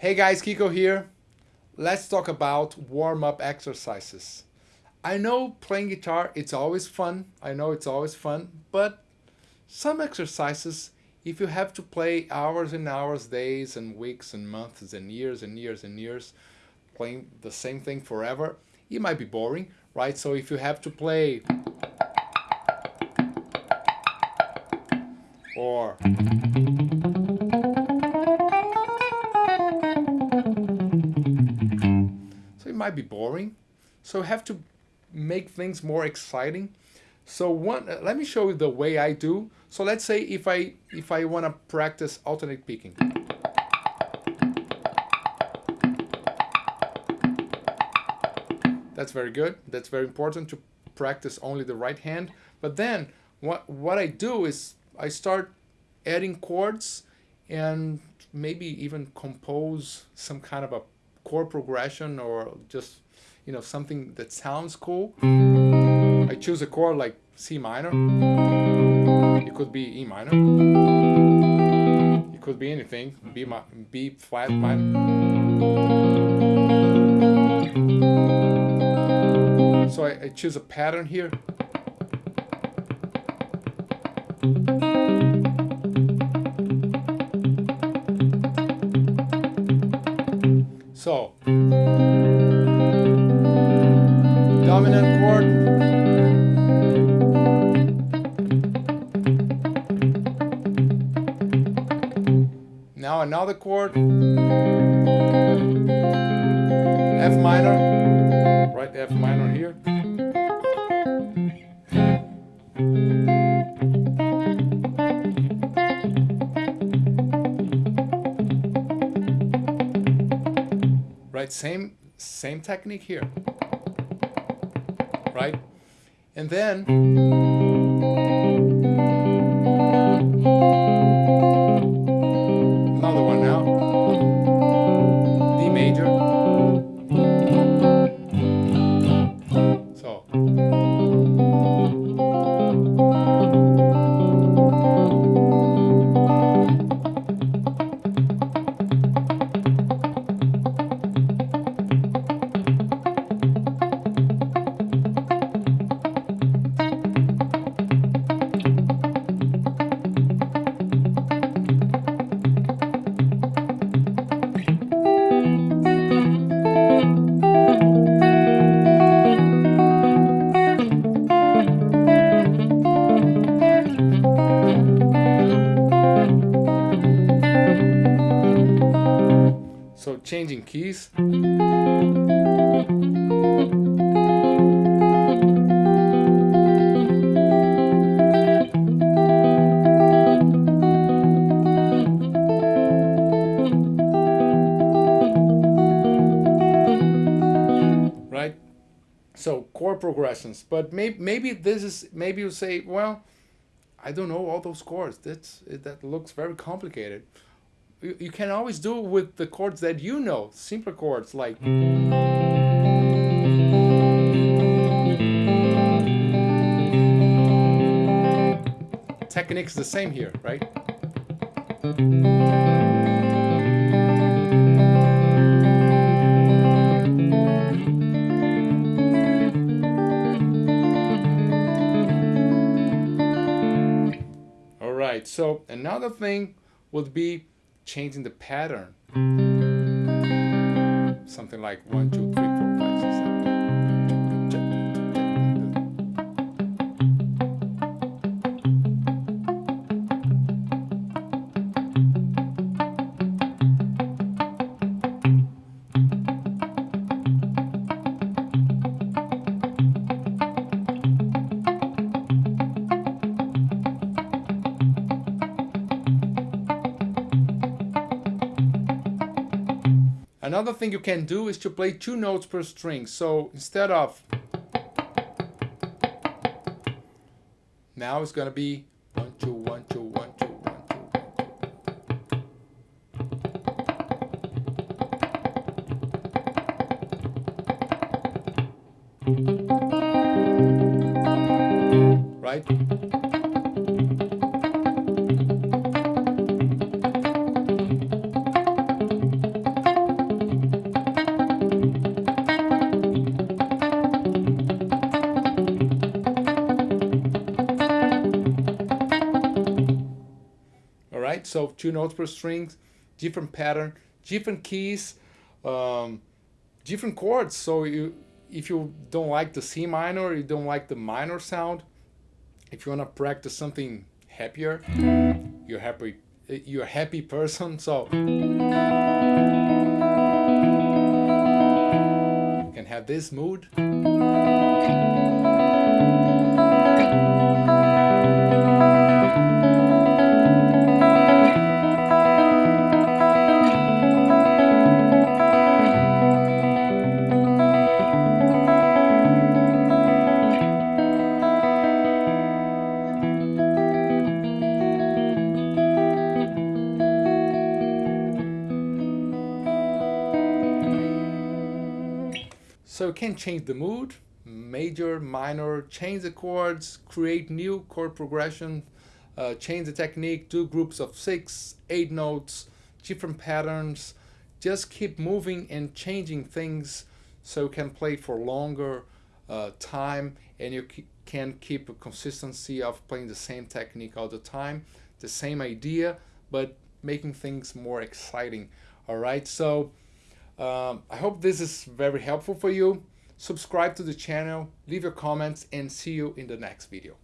Hey guys, Kiko here. Let's talk about warm-up exercises. I know playing guitar, it's always fun. I know it's always fun, but some exercises, if you have to play hours and hours, days and weeks and months and years and years and years, playing the same thing forever, it might be boring, right? So if you have to play or might be boring. So have to make things more exciting. So one, uh, let me show you the way I do. So let's say if I if I want to practice alternate picking. That's very good. That's very important to practice only the right hand. But then what, what I do is I start adding chords and maybe even compose some kind of a chord progression or just, you know, something that sounds cool. I choose a chord like C minor. It could be E minor. It could be anything. B, B flat minor. So I, I choose a pattern here. So, dominant chord. Now another chord. F minor, right F minor here. Right, same same technique here. Right? And then changing keys. Right? So chord progressions, but maybe maybe this is maybe you say, well, I don't know all those chords. That's that looks very complicated you, can always do it with the chords that you know, simpler chords like technique's the same here, right? All right, so another thing would be changing the pattern. Something like one, two, three, Another thing you can do is to play two notes per string. So instead of now it's gonna be one two one two one two one two. Right? So two notes per string, different pattern, different keys, um, different chords. So you, if you don't like the C minor, you don't like the minor sound, if you want to practice something happier, you're happy, you're a happy person. So you can have this mood. So you can change the mood, major, minor, change the chords, create new chord progression, uh, change the technique, do groups of six, eight notes, different patterns. Just keep moving and changing things so you can play for longer uh, time and you can keep a consistency of playing the same technique all the time, the same idea, but making things more exciting. All right, so um, I hope this is very helpful for you. Subscribe to the channel, leave your comments, and see you in the next video.